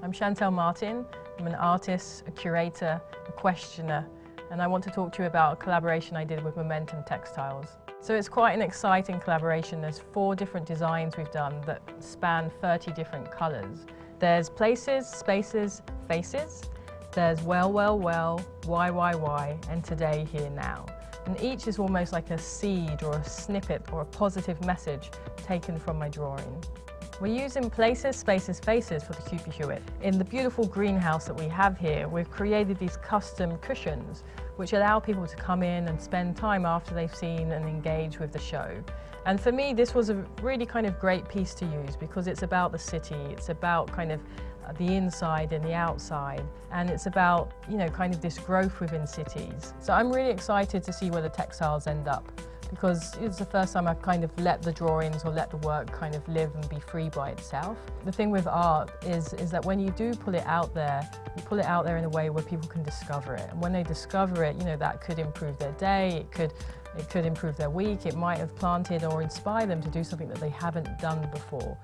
I'm Shantell Martin. I'm an artist, a curator, a questioner, and I want to talk to you about a collaboration I did with Momentum Textiles. So it's quite an exciting collaboration. There's four different designs we've done that span 30 different colours. There's places, spaces, faces. There's well, well, well, why, why, why, and today, here, now. And each is almost like a seed or a snippet or a positive message taken from my drawing. We're using places, spaces, faces for the Cooper Hewitt. In the beautiful greenhouse that we have here, we've created these custom cushions which allow people to come in and spend time after they've seen and engage with the show. And for me, this was a really kind of great piece to use because it's about the city, it's about kind of uh, the inside and the outside, and it's about, you know, kind of this growth within cities. So I'm really excited to see where the textiles end up because it's the first time I've kind of let the drawings or let the work kind of live and be free by itself. The thing with art is, is that when you do pull it out there, you pull it out there in a way where people can discover it. And when they discover it, you know, that could improve their day, it could, it could improve their week, it might have planted or inspired them to do something that they haven't done before.